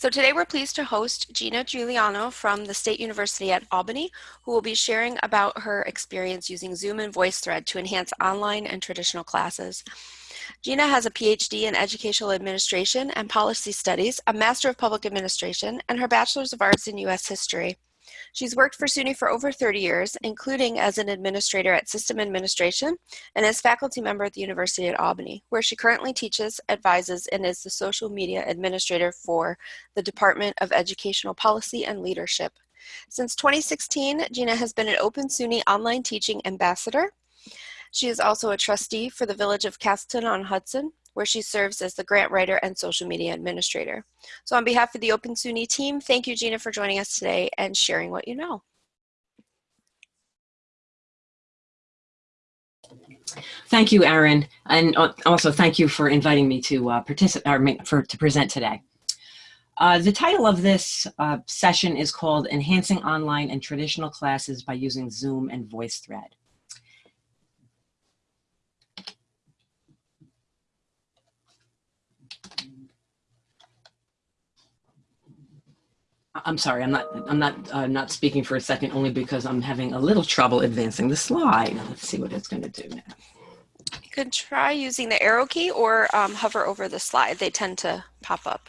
So today we're pleased to host Gina Giuliano from the State University at Albany, who will be sharing about her experience using Zoom and VoiceThread to enhance online and traditional classes. Gina has a PhD in Educational Administration and Policy Studies, a Master of Public Administration, and her Bachelor's of Arts in U.S. History. She's worked for SUNY for over 30 years, including as an administrator at System Administration and as faculty member at the University at Albany, where she currently teaches, advises, and is the social media administrator for the Department of Educational Policy and Leadership. Since 2016, Gina has been an Open SUNY online teaching ambassador. She is also a trustee for the Village of Castleton on Hudson, where she serves as the grant writer and social media administrator. So on behalf of the Open SUNY team, thank you, Gina, for joining us today and sharing what you know. Thank you, Erin, and also thank you for inviting me to uh, participate for to present today. Uh, the title of this uh, session is called Enhancing Online and Traditional Classes by Using Zoom and VoiceThread. I'm sorry, I'm not, I'm not, uh, not speaking for a second only because I'm having a little trouble advancing the slide. Let's see what it's going to do now. You could try using the arrow key or um, hover over the slide. They tend to pop up.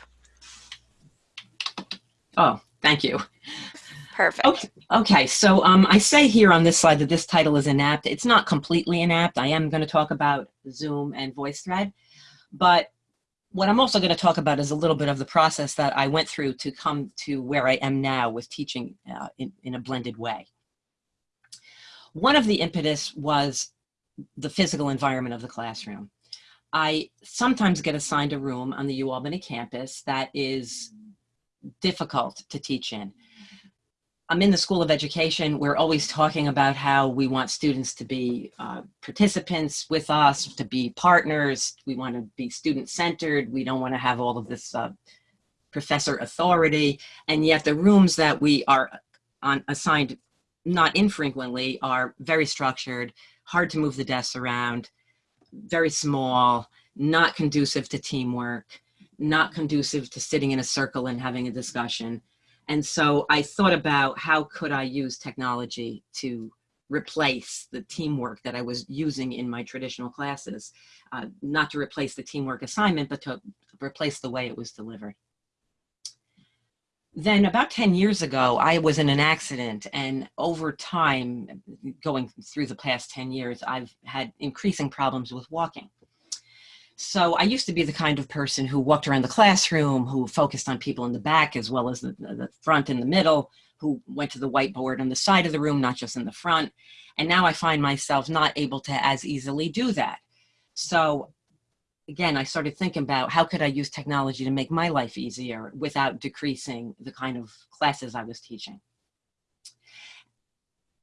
Oh, thank you. Perfect. Okay, okay. so um, I say here on this slide that this title is inapt. It's not completely inapt. I am going to talk about Zoom and VoiceThread, but what I'm also going to talk about is a little bit of the process that I went through to come to where I am now with teaching uh, in, in a blended way. One of the impetus was the physical environment of the classroom. I sometimes get assigned a room on the UAlbany campus that is difficult to teach in. I'm in the School of Education. We're always talking about how we want students to be uh, participants with us, to be partners. We want to be student-centered. We don't want to have all of this uh, professor authority. And yet the rooms that we are on, assigned not infrequently are very structured, hard to move the desks around, very small, not conducive to teamwork, not conducive to sitting in a circle and having a discussion. And so I thought about how could I use technology to replace the teamwork that I was using in my traditional classes, uh, not to replace the teamwork assignment, but to replace the way it was delivered. Then about 10 years ago, I was in an accident and over time, going through the past 10 years, I've had increasing problems with walking. So I used to be the kind of person who walked around the classroom, who focused on people in the back as well as the, the front and the middle, who went to the whiteboard on the side of the room, not just in the front. And now I find myself not able to as easily do that. So again, I started thinking about how could I use technology to make my life easier without decreasing the kind of classes I was teaching.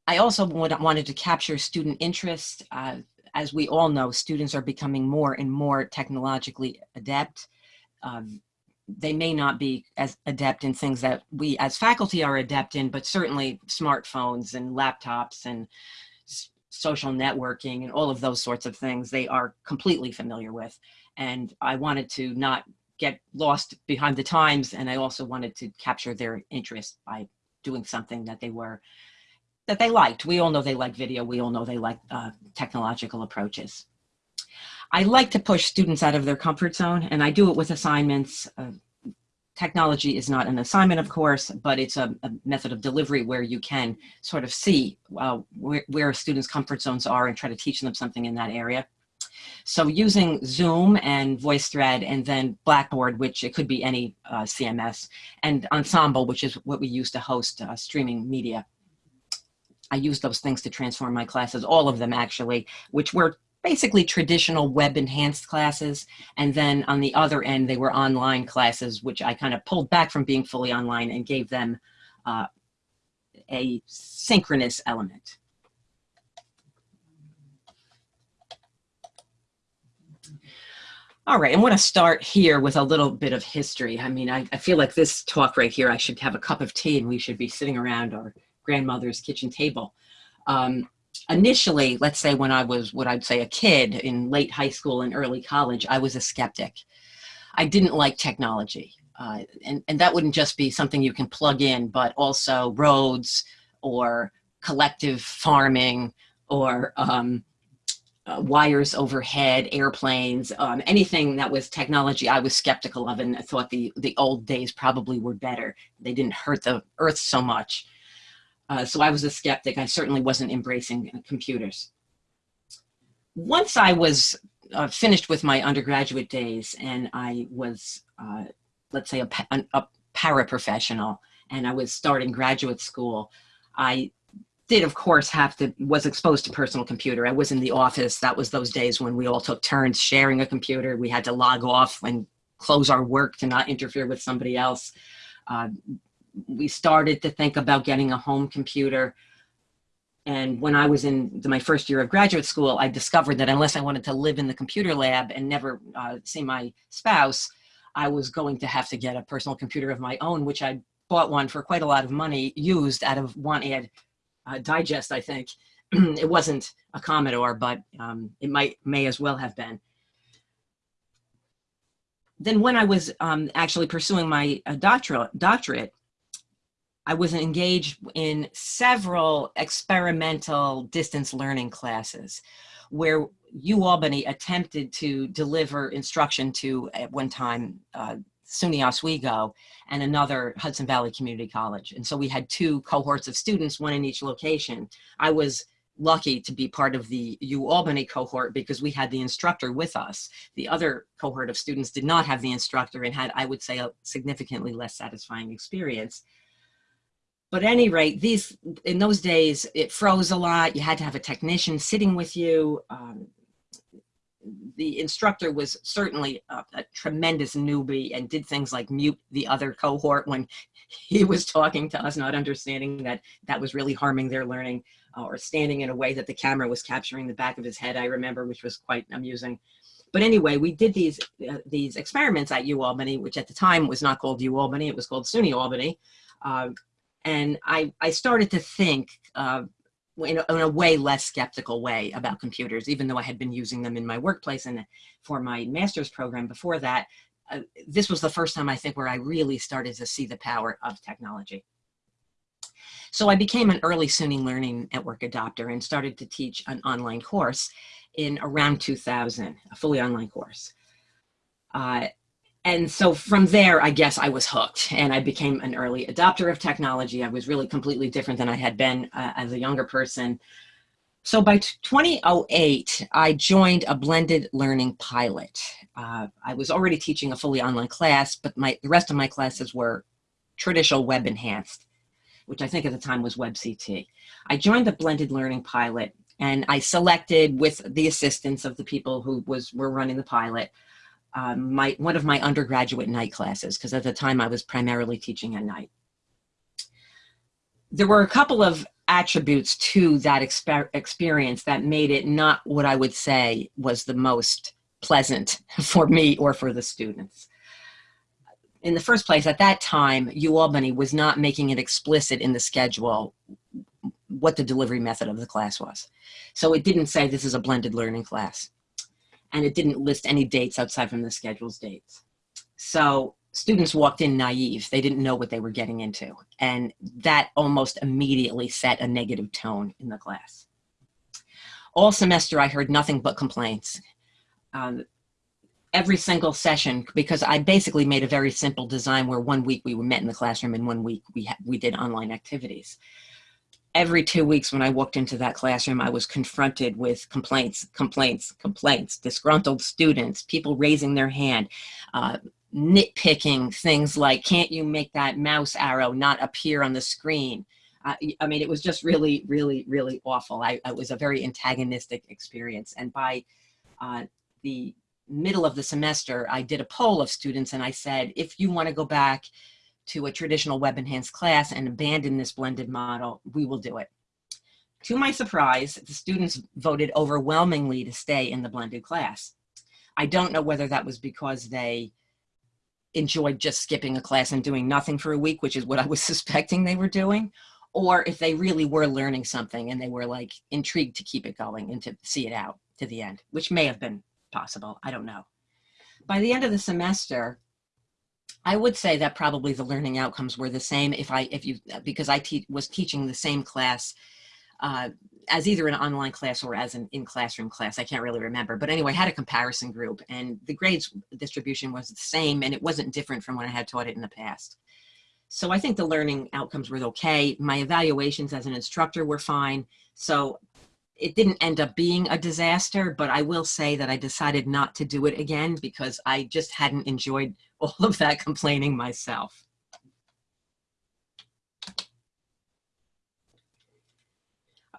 I also wanted to capture student interest. Uh, as we all know, students are becoming more and more technologically adept. Um, they may not be as adept in things that we as faculty are adept in, but certainly smartphones and laptops and social networking and all of those sorts of things they are completely familiar with. And I wanted to not get lost behind the times and I also wanted to capture their interest by doing something that they were that they liked. We all know they like video. We all know they like uh, technological approaches. I like to push students out of their comfort zone and I do it with assignments. Uh, technology is not an assignment, of course, but it's a, a method of delivery where you can sort of see uh, where, where students' comfort zones are and try to teach them something in that area. So using Zoom and VoiceThread and then Blackboard, which it could be any uh, CMS, and Ensemble, which is what we use to host uh, streaming media. I use those things to transform my classes, all of them actually, which were basically traditional web enhanced classes. And then on the other end, they were online classes, which I kind of pulled back from being fully online and gave them uh, a synchronous element. All right, I want to start here with a little bit of history. I mean, I, I feel like this talk right here, I should have a cup of tea and we should be sitting around our grandmother's kitchen table. Um, initially, let's say when I was what I'd say a kid in late high school and early college, I was a skeptic. I didn't like technology. Uh, and, and that wouldn't just be something you can plug in, but also roads or collective farming or um, uh, wires overhead, airplanes, um, anything that was technology I was skeptical of and I thought the, the old days probably were better. They didn't hurt the earth so much. Uh, so I was a skeptic. I certainly wasn't embracing uh, computers. Once I was uh, finished with my undergraduate days and I was, uh, let's say, a, a paraprofessional and I was starting graduate school, I did of course have to was exposed to personal computer. I was in the office. That was those days when we all took turns sharing a computer. We had to log off and close our work to not interfere with somebody else. Uh, we started to think about getting a home computer. And when i was in my first year of graduate school i discovered that unless i wanted to live in the computer lab and never uh, see my spouse i was going to have to get a personal computer of my own which i bought one for quite a lot of money used out of one ad uh, digest, I think. it wasn't a Commodore, but um, it might may as well have been. Then when I was um, actually pursuing my uh, doctorate, I was engaged in several experimental distance learning classes where UAlbany attempted to deliver instruction to, at one time, uh, SUNY Oswego and another Hudson Valley Community College. And so we had two cohorts of students, one in each location. I was lucky to be part of the UAlbany cohort because we had the instructor with us. The other cohort of students did not have the instructor and had, I would say, a significantly less satisfying experience. But at any rate, these in those days, it froze a lot. You had to have a technician sitting with you. Um, the instructor was certainly a, a, tremendous newbie and did things like mute the other cohort when he was talking to us, not understanding that that was really harming their learning uh, or standing in a way that the camera was capturing the back of his head, I remember, which was quite amusing. But anyway, we did these uh, these experiments at UAlbany, which at the time was not called UAlbany, it was called SUNY Albany. Uh, and I, I started to think uh, in a, in a, way less skeptical way about computers, even though I had been using them in my workplace and for my master's program before that. Uh, this was the first time I think where I really started to see the power of technology. So I became an early SUNY Learning Network adopter and started to teach an online course in around 2000, a fully online course. Uh, and so from there, I guess I was hooked and I became an early adopter of technology. I was really completely different than I had been uh, as a younger person. So by 2008, I joined a blended learning pilot. Uh, I was already teaching a fully online class, but my, the rest of my classes were traditional web enhanced, which I think at the time was WebCT. I joined the blended learning pilot and I selected with the assistance of the people who was were running the pilot, um, my one of my undergraduate night classes because at the time I was primarily teaching at night. There were a couple of attributes to that exper experience that made it not what I would say was the most pleasant for me or for the students. In the first place, at that time, UAlbany was not making it explicit in the schedule what the delivery method of the class was. So it didn't say this is a blended learning class and it didn't list any dates outside from the schedule's dates. So students walked in naive. They didn't know what they were getting into. And that almost immediately set a negative tone in the class. All semester, I heard nothing but complaints. Um, every single session, because I basically made a very simple design where one week we were met in the classroom and one week we, we did online activities every two weeks when I walked into that classroom, I was confronted with complaints, complaints, complaints, disgruntled students, people raising their hand, uh, nitpicking things like, can't you make that mouse arrow not appear on the screen? Uh, I mean, it was just really, really, really awful. I, it was a very antagonistic experience. And by uh, the middle of the semester, I did a poll of students and I said, if you want to go back to a traditional web enhanced class and abandon this blended model, we will do it. To my surprise, the students voted overwhelmingly to stay in the blended class. I don't know whether that was because they enjoyed just skipping a class and doing nothing for a week, which is what I was suspecting they were doing, or if they really were learning something and they were like intrigued to keep it going and to see it out to the end, which may have been possible. I don't know. By the end of the semester, I would say that probably the learning outcomes were the same if I, if you, because I te was teaching the same class uh, as either an online class or as an in-classroom class. I can't really remember. But anyway, I had a comparison group and the grades distribution was the same and it wasn't different from when I had taught it in the past. So I think the learning outcomes were okay. My evaluations as an instructor were fine. So it didn't end up being a disaster, but I will say that I decided not to do it again because I just hadn't enjoyed all of that complaining myself.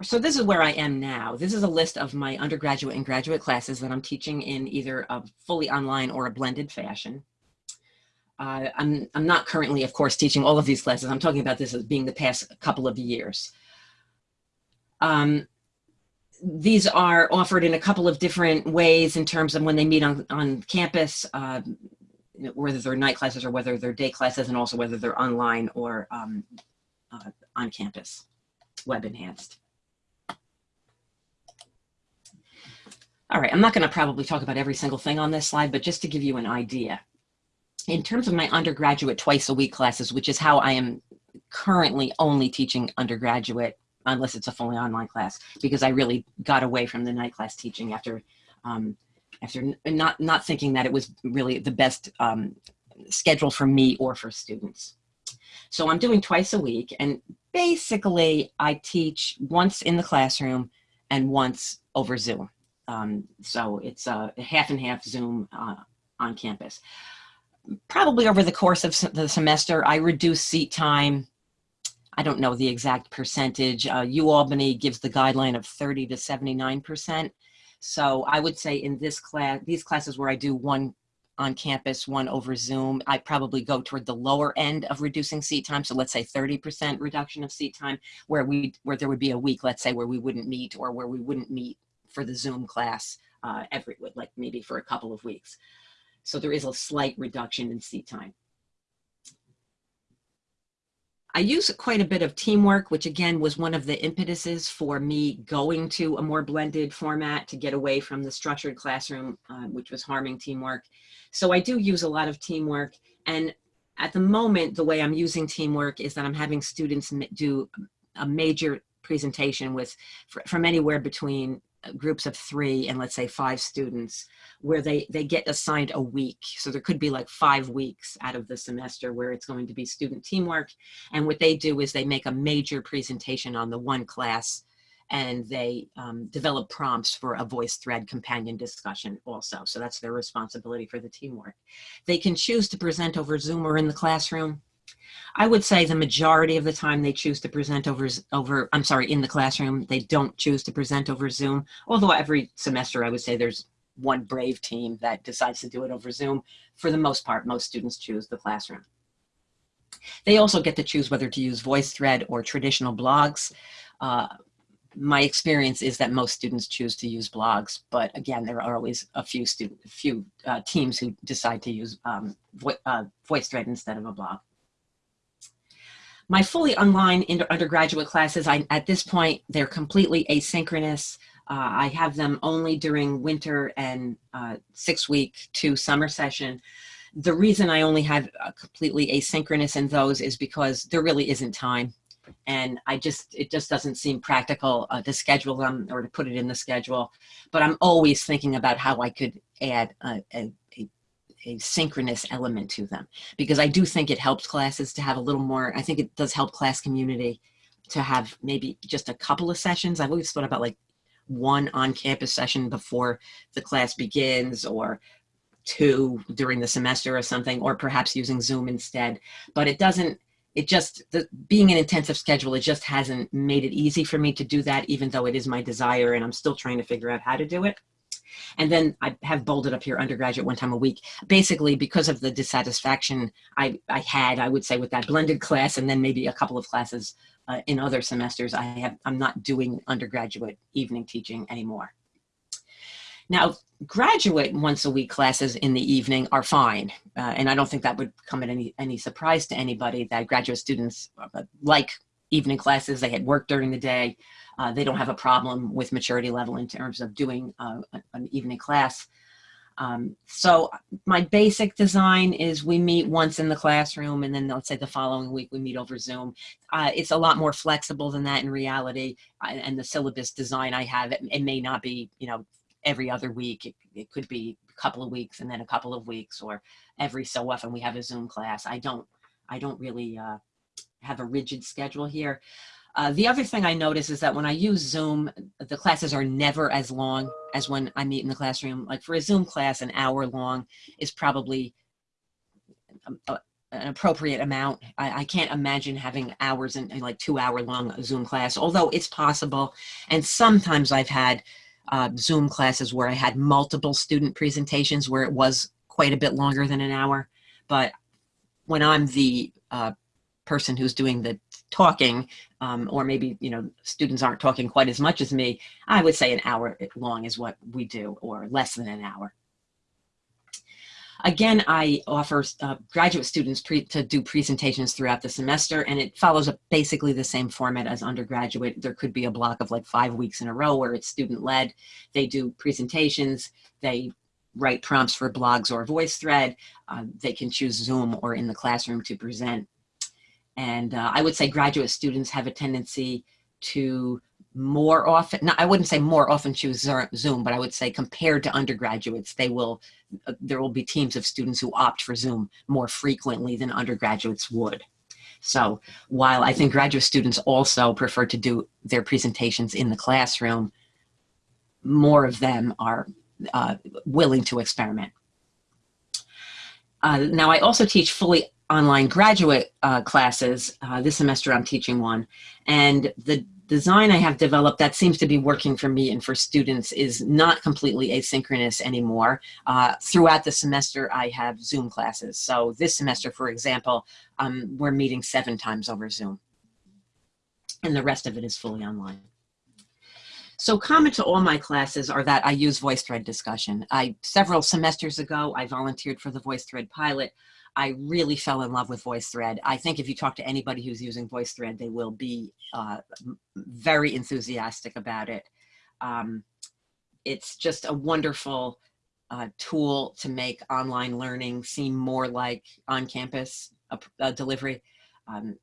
So this is where I am now. This is a list of my undergraduate and graduate classes that I'm teaching in either a fully online or a blended fashion. Uh, I'm, I'm not currently, of course, teaching all of these classes. I'm talking about this as being the past couple of years. Um, these are offered in a couple of different ways in terms of when they meet on, on campus, uh, whether they're night classes or whether they're day classes, and also whether they're online or um, uh, on campus, web enhanced. All right, I'm not going to probably talk about every single thing on this slide, but just to give you an idea. In terms of my undergraduate twice a week classes, which is how I am currently only teaching undergraduate, unless it's a fully online class, because I really got away from the night class teaching after um, after not not thinking that it was really the best um, schedule for me or for students. So I'm doing twice a week, and basically I teach once in the classroom and once over Zoom. Um, so it's a half and half Zoom uh, on campus. Probably over the course of the semester, I reduce seat time. I don't know the exact percentage. Uh, UAlbany gives the guideline of 30 to 79%. So I would say in this class, these classes where I do one on campus, one over Zoom, I probably go toward the lower end of reducing seat time. So let's say 30% reduction of seat time where we, where there would be a week, let's say where we wouldn't meet or where we wouldn't meet for the Zoom class uh, every, like maybe for a couple of weeks. So there is a slight reduction in seat time. I use quite a bit of teamwork, which again was one of the impetuses for me going to a more blended format to get away from the structured classroom, uh, which was harming teamwork. So I do use a lot of teamwork. And at the moment, the way I'm using teamwork is that I'm having students do a major presentation with from anywhere between groups of three and let's say five students where they they get assigned a week. So there could be like five weeks out of the semester where it's going to be student teamwork. And what they do is they make a major presentation on the one class and they um, develop prompts for a voice thread companion discussion also. So that's their responsibility for the teamwork. They can choose to present over zoom or in the classroom I would say the majority of the time they choose to present over, over, I'm sorry, in the classroom. They don't choose to present over Zoom. Although every semester I would say there's one brave team that decides to do it over Zoom. For the most part, most students choose the classroom. They also get to choose whether to use VoiceThread or traditional blogs. Uh, my experience is that most students choose to use blogs, but again, there are always a few student, a few uh, teams who decide to use um, vo uh, VoiceThread instead of a blog. My fully online undergraduate classes, I, at this point, they're completely asynchronous. Uh, I have them only during winter and uh, six week to summer session. The reason I only have completely asynchronous in those is because there really isn't time. And I just, it just doesn't seem practical uh, to schedule them or to put it in the schedule. But I'm always thinking about how I could add a, a, a synchronous element to them because I do think it helps classes to have a little more, I think it does help class community to have maybe just a couple of sessions. I've always thought about like one on-campus session before the class begins or two during the semester or something, or perhaps using Zoom instead. But it doesn't, it just, the, being an intensive schedule, it just hasn't made it easy for me to do that, even though it is my desire and I'm still trying to figure out how to do it. And then I have bolded up here undergraduate one time a week, basically because of the dissatisfaction I, I had, I would say with that blended class and then maybe a couple of classes uh, in other semesters, I have, I'm not doing undergraduate evening teaching anymore. Now, graduate once a week classes in the evening are fine. Uh, and I don't think that would come at any, any surprise to anybody that graduate students uh, like evening classes, they had work during the day, uh, they don't have a problem with maturity level in terms of doing uh, an evening class. Um, so my basic design is we meet once in the classroom and then let's say the following week we meet over Zoom. Uh, it's a lot more flexible than that in reality. I, and the syllabus design I have, it, it, may not be, you know, every other week. It, it could be a couple of weeks and then a couple of weeks or every so often we have a Zoom class. I don't, I don't really uh, have a rigid schedule here. Uh, the other thing I notice is that when I use Zoom, the classes are never as long as when I meet in the classroom. Like for a Zoom class, an hour long is probably a, a, an appropriate amount. I, I, can't imagine having hours and like two hour long Zoom class, although it's possible. And sometimes I've had uh, Zoom classes where I had multiple student presentations where it was quite a bit longer than an hour. But when I'm the uh, person who's doing the talking, um, or maybe, you know, students aren't talking quite as much as me, I would say an hour long is what we do, or less than an hour. Again, I offer uh, graduate students to do presentations throughout the semester, and it follows basically the same format as undergraduate. There could be a block of like five weeks in a row where it's student-led. They do presentations, they write prompts for blogs or VoiceThread. Uh, they can choose Zoom or in the classroom to present and uh, I would say graduate students have a tendency to more often, no, I wouldn't say more often choose Zoom, but I would say compared to undergraduates, they will, uh, there will be teams of students who opt for Zoom more frequently than undergraduates would. So while I think graduate students also prefer to do their presentations in the classroom, more of them are uh, willing to experiment. Uh, now I also teach fully online graduate uh, classes. Uh, this semester I'm teaching one. And the design I have developed that seems to be working for me and for students is not completely asynchronous anymore. Uh, throughout the semester, I have Zoom classes. So this semester, for example, um, we're meeting seven times over Zoom. And the rest of it is fully online. So common to all my classes are that I use VoiceThread discussion. I Several semesters ago, I volunteered for the VoiceThread pilot. I really fell in love with VoiceThread. I think if you talk to anybody who's using VoiceThread, they will be uh, very enthusiastic about it. Um, it's just a wonderful uh, tool to make online learning seem more like on-campus delivery. Um,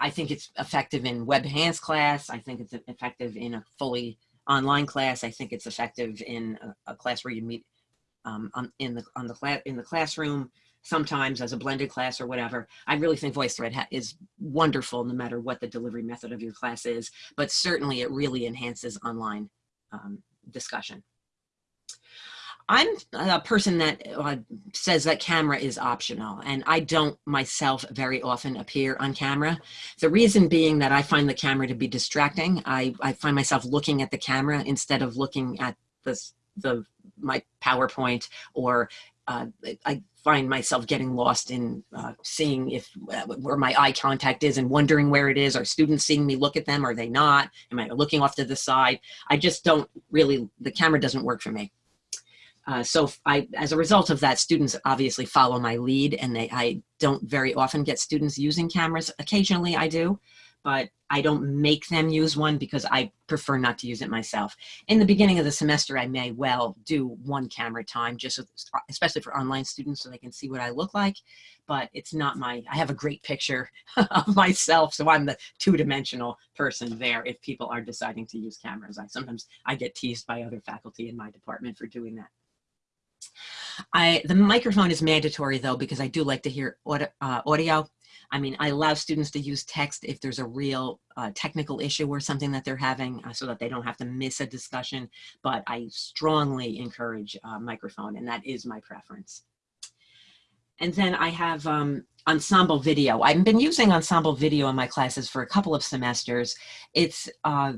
I think it's effective in web hands class. I think it's effective in a fully online class. I think it's effective in a, a class where you meet um, on, in the on the in the classroom sometimes as a blended class or whatever. I really think VoiceThread is wonderful no matter what the delivery method of your class is, but certainly it really enhances online um, discussion. I'm a person that uh, says that camera is optional and I don't myself very often appear on camera. The reason being that I find the camera to be distracting. I, I find myself looking at the camera instead of looking at the, the my PowerPoint or uh, I find myself getting lost in uh, seeing if uh, where my eye contact is and wondering where it is. Are students seeing me look at them? Are they not? Am I looking off to the side? I just don't really, the camera doesn't work for me. Uh, so I, as a result of that, students obviously follow my lead and they, I don't very often get students using cameras. Occasionally I do, but I don't make them use one because I prefer not to use it myself. In the beginning of the semester, I may well do one camera time, just especially for online students so they can see what I look like, but it's not my, I have a great picture of myself, so I'm the two-dimensional person there if people are deciding to use cameras. I sometimes, I get teased by other faculty in my department for doing that. I, the microphone is mandatory though, because I do like to hear audio, uh, audio I mean, I allow students to use text if there's a real uh, technical issue or something that they're having uh, so that they don't have to miss a discussion, but I strongly encourage uh, microphone and that is my preference. And then I have um, ensemble video. I've been using ensemble video in my classes for a couple of semesters. It's uh,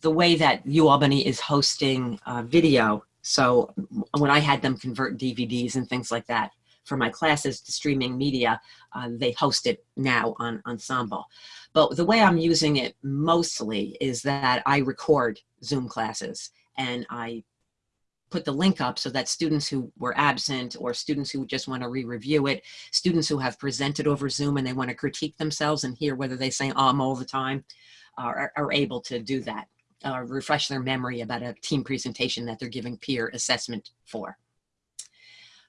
the way that UAlbany is hosting uh, video. So when I had them convert DVDs and things like that, for my classes to streaming media, uh, they host it now on Ensemble. But the way I'm using it mostly is that I record Zoom classes and I put the link up so that students who were absent or students who just want to re-review it, students who have presented over Zoom and they want to critique themselves and hear whether they say um all the time are, are able to do that, uh, refresh their memory about a team presentation that they're giving peer assessment for.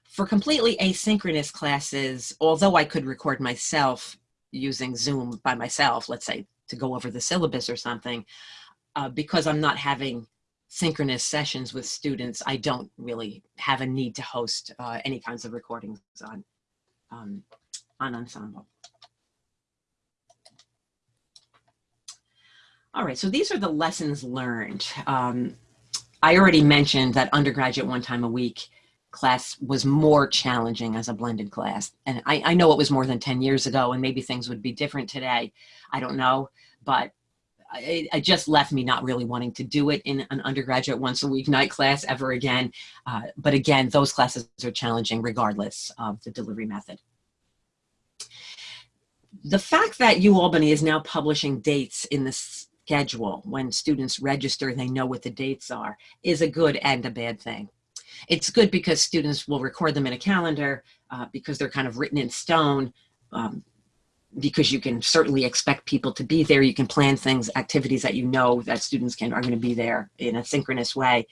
For completely asynchronous classes, although I could record myself using Zoom by myself, let's say to go over the syllabus or something, uh, because I'm not having synchronous sessions with students, I don't really have a need to host uh, any kinds of recordings on, um, on Ensemble. All right, so these are the lessons learned. Um, I already mentioned that undergraduate one time a week class was more challenging as a blended class. And I, I know it was more than 10 years ago and maybe things would be different today. I don't know, but it, it, just left me not really wanting to do it in an undergraduate once a week night class ever again. Uh, but again, those classes are challenging regardless of the delivery method. The fact that UAlbany is now publishing dates in the schedule when students register, they know what the dates are, is a good and a bad thing. It's good because students will record them in a calendar uh, because they're kind of written in stone. Um, because you can certainly expect people to be there. You can plan things, activities that you know that students can are going to be there in a synchronous way.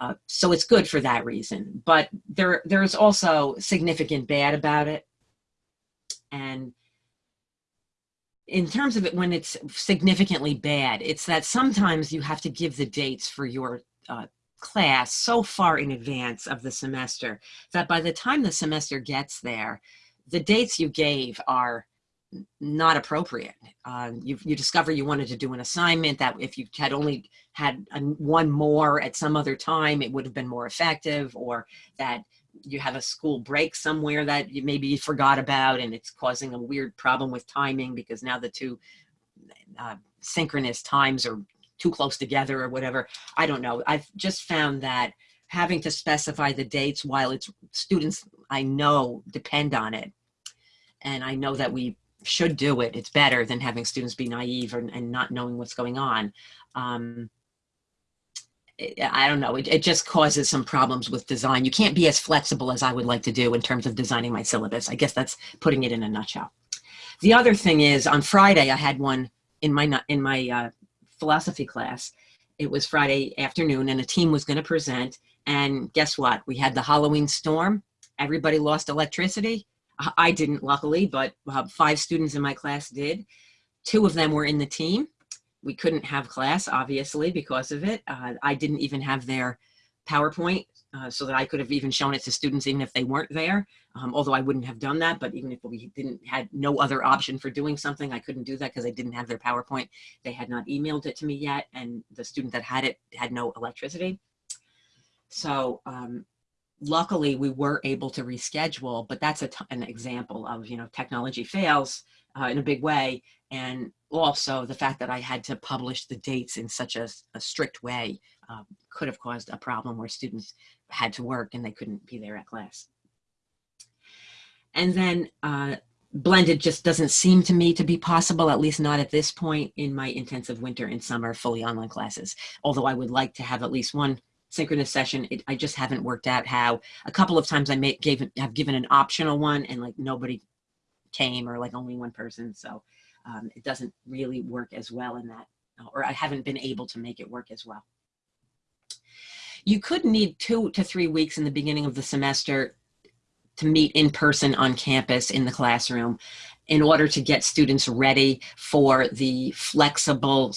Uh, so it's good for that reason. But there there's also significant bad about it. And in terms of it, when it's significantly bad, it's that sometimes you have to give the dates for your uh, class so far in advance of the semester that by the time the semester gets there, the dates you gave are not appropriate. Uh, you, you discover you wanted to do an assignment that if you had only had a, one more at some other time, it would have been more effective or that you have a school break somewhere that you maybe forgot about and it's causing a weird problem with timing because now the two uh, synchronous times are too close together or whatever. I don't know. I've just found that having to specify the dates while it's students I know depend on it. And I know that we should do it. It's better than having students be naive and, and not knowing what's going on. Um, I don't know, it, it, just causes some problems with design. You can't be as flexible as I would like to do in terms of designing my syllabus. I guess that's putting it in a nutshell. The other thing is on Friday, I had one in my, in my uh, philosophy class. It was Friday afternoon and a team was gonna present. And guess what? We had the Halloween storm. Everybody lost electricity. I didn't luckily, but uh, five students in my class did. Two of them were in the team. We couldn't have class, obviously, because of it. Uh, I didn't even have their PowerPoint uh, so that I could have even shown it to students even if they weren't there. Um, although I wouldn't have done that, but even if we didn't had no other option for doing something, I couldn't do that because I didn't have their PowerPoint. They had not emailed it to me yet, and the student that had it had no electricity. So um, luckily we were able to reschedule, but that's an example of, you know, technology fails uh, in a big way. And also the fact that I had to publish the dates in such a, a strict way uh, could have caused a problem where students had to work and they couldn't be there at class. And then uh, blended just doesn't seem to me to be possible, at least not at this point in my intensive winter and summer fully online classes. Although I would like to have at least one synchronous session. It, I just haven't worked out how. A couple of times I may, gave have given an optional one and like nobody came or like only one person. So um, it doesn't really work as well in that, or I haven't been able to make it work as well. You could need two to three weeks in the beginning of the semester to meet in person on campus in the classroom in order to get students ready for the flexible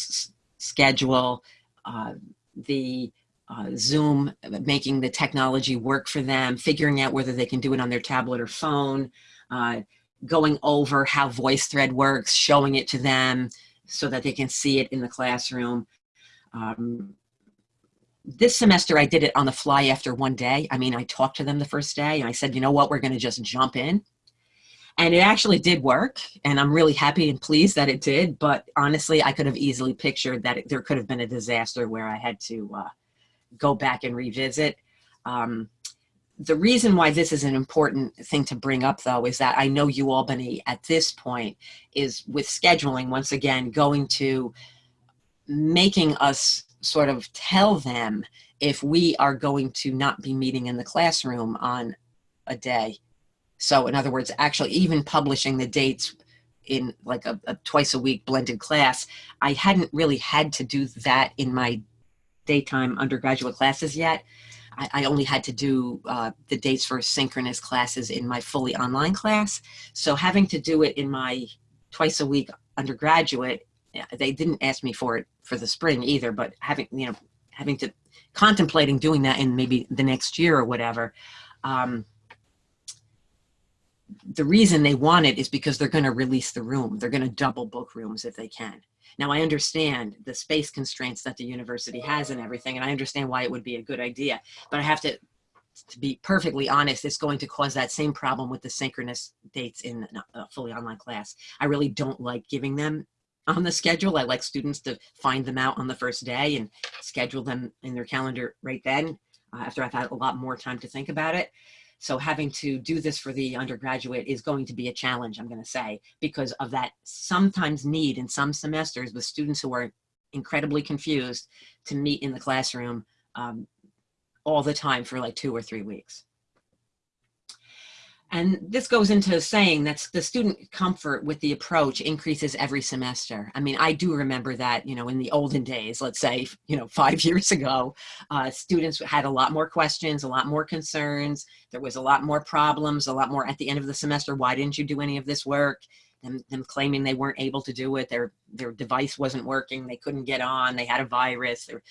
schedule, uh, the uh, Zoom, making the technology work for them, figuring out whether they can do it on their tablet or phone, uh, going over how VoiceThread works, showing it to them so that they can see it in the classroom. Um, this semester I did it on the fly after one day. I mean, I talked to them the first day and I said, you know what, we're gonna just jump in. And it actually did work and I'm really happy and pleased that it did. But honestly, I could have easily pictured that it, there could have been a disaster where I had to uh, go back and revisit. Um, the reason why this is an important thing to bring up though is that I know you UAlbany at this point is with scheduling once again going to making us sort of tell them if we are going to not be meeting in the classroom on a day. So in other words, actually even publishing the dates in like a, a twice a week blended class, I hadn't really had to do that in my daytime undergraduate classes yet. I, I only had to do uh, the dates for synchronous classes in my fully online class. So having to do it in my twice a week undergraduate, they didn't ask me for it for the spring either, but having, you know, having to contemplating doing that in maybe the next year or whatever. Um, the reason they want it is because they're going to release the room. They're going to double book rooms if they can. Now I understand the space constraints that the university has and everything, and I understand why it would be a good idea, but I have to, to be perfectly honest, it's going to cause that same problem with the synchronous dates in a fully online class. I really don't like giving them on the schedule. I like students to find them out on the first day and schedule them in their calendar right then uh, after I've had a lot more time to think about it. So having to do this for the undergraduate is going to be a challenge, I'm going to say, because of that sometimes need in some semesters with students who are incredibly confused to meet in the classroom um, all the time for like two or three weeks. And this goes into saying that the student comfort with the approach increases every semester. I mean, I do remember that, you know, in the olden days, let's say, you know, five years ago, uh, students had a lot more questions, a lot more concerns. There was a lot more problems, a lot more at the end of the semester. Why didn't you do any of this work? Them, them claiming they weren't able to do it. Their, their device wasn't working. They couldn't get on. They had a virus. Their,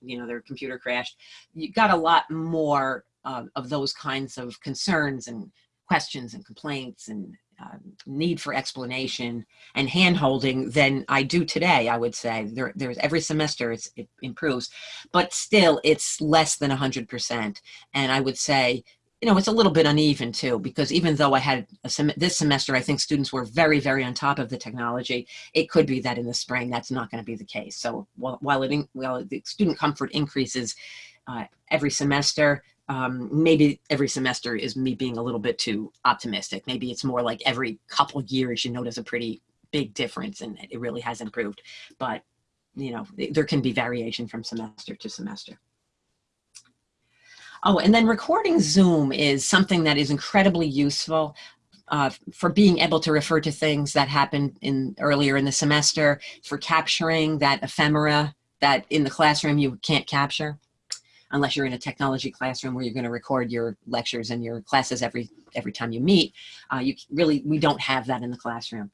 you know, their computer crashed. You got a lot more uh, of those kinds of concerns and questions and complaints and uh, need for explanation and hand-holding than I do today, I would say. There, there's every semester it improves, but still it's less than 100%. And I would say, you know, it's a little bit uneven too, because even though I had sem this semester, I think students were very, very on top of the technology, it could be that in the spring, that's not gonna be the case. So while, while, it, while the student comfort increases uh, every semester, um, maybe every semester is me being a little bit too optimistic. Maybe it's more like every couple years you notice a pretty big difference and it really has improved. But, you know, there can be variation from semester to semester. Oh, and then recording Zoom is something that is incredibly useful uh, for being able to refer to things that happened in earlier in the semester, for capturing that ephemera that in the classroom you can't capture unless you're in a technology classroom where you're going to record your lectures and your classes every every time you meet. Uh, you really, we don't have that in the classroom.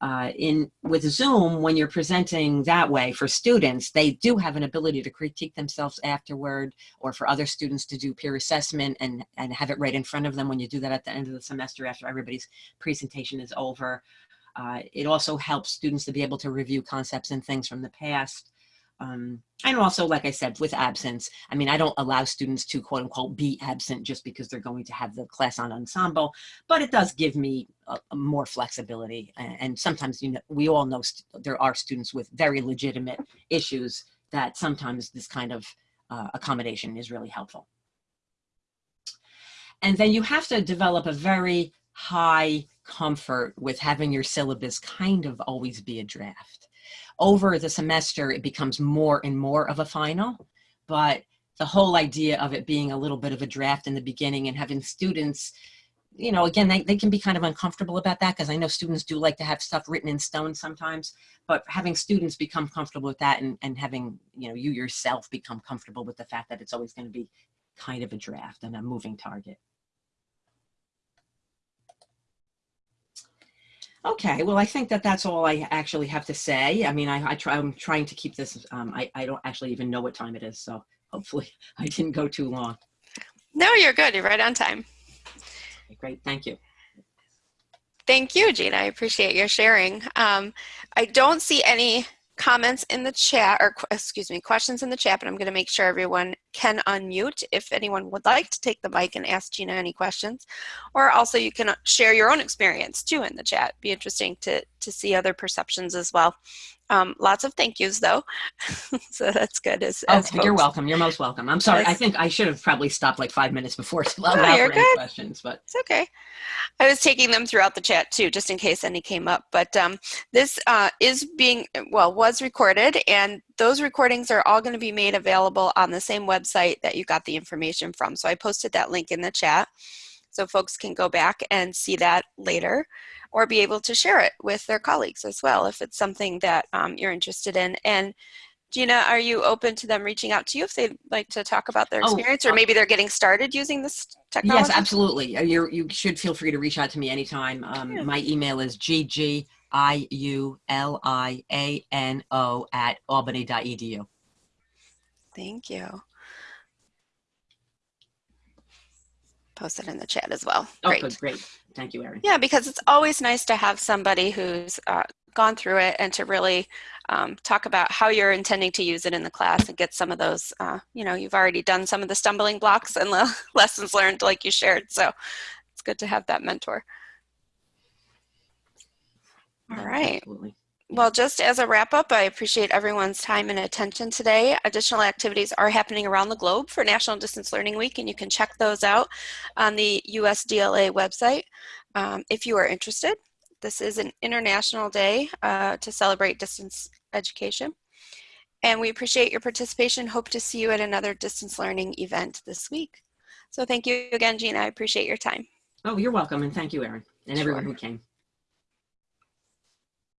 Uh, in with Zoom, when you're presenting that way for students, they do have an ability to critique themselves afterward or for other students to do peer assessment and, and have it right in front of them when you do that at the end of the semester after everybody's presentation is over. Uh, it also helps students to be able to review concepts and things from the past. Um, and also, like I said, with absence, I mean, I don't allow students to quote unquote be absent just because they're going to have the class on ensemble, but it does give me a, a more flexibility. And, and, sometimes, you know, we all know there are students with very legitimate issues that sometimes this kind of uh, accommodation is really helpful. And then you have to develop a very high comfort with having your syllabus kind of always be a draft over the semester, it becomes more and more of a final, but the whole idea of it being a little bit of a draft in the beginning and having students, you know, again, they, they can be kind of uncomfortable about that because I know students do like to have stuff written in stone sometimes, but having students become comfortable with that and, and having, you know, you yourself become comfortable with the fact that it's always going to be kind of a draft and a moving target. Okay, well, I think that that's all I actually have to say. I mean, I, I try, I'm trying to keep this, um, I, I don't actually even know what time it is, so hopefully I didn't go too long. No, you're good. You're right on time. Okay, great, thank you. Thank you, Gina. I appreciate your sharing. Um, I don't see any comments in the chat, or excuse me, questions in the chat, but I'm going to make sure everyone can unmute if anyone would like to take the mic and ask Gina any questions. Or also you can share your own experience too in the chat. Be interesting to, to see other perceptions as well. Um, lots of thank yous though. so that's good. As, as you're welcome. You're most welcome. I'm sorry. I think I should have probably stopped like five minutes before to allow no, you're good. questions, but it's okay. I was taking them throughout the chat too, just in case any came up. But um, this uh, is being, well, was recorded and those recordings are all going to be made available on the same website that you got the information from. So I posted that link in the chat so folks can go back and see that later or be able to share it with their colleagues as well if it's something that um, you're interested in. And Gina, are you open to them reaching out to you if they'd like to talk about their Oh, experience or uh, maybe they're getting started using this technology? Yes, absolutely. Uh, You're, you should feel free to reach out to me anytime. Um, Yeah. My email is ggiuliano at albany.edu. Thank you. Post it in the chat as well. Oh, Great. good, great. Thank you, Erin. Yeah, because it's always nice to have somebody who's uh, gone through it and to really um, talk about how you're intending to use it in the class and get some of those, uh, you know, you've already done some of the stumbling blocks and the lessons learned like you shared. So it's good to have that mentor. All right. Absolutely. Well, just as a wrap up, I appreciate everyone's time and attention today. Additional activities are happening around the globe for National Distance Learning Week, and you can check those out on the USDLA website um, if you are interested. This is an international day uh, to celebrate distance education. And we appreciate your participation. Hope to see you at another distance learning event this week. So thank you again, Gina. I appreciate your time. Oh, you're welcome, and thank you, Erin, and everyone who came.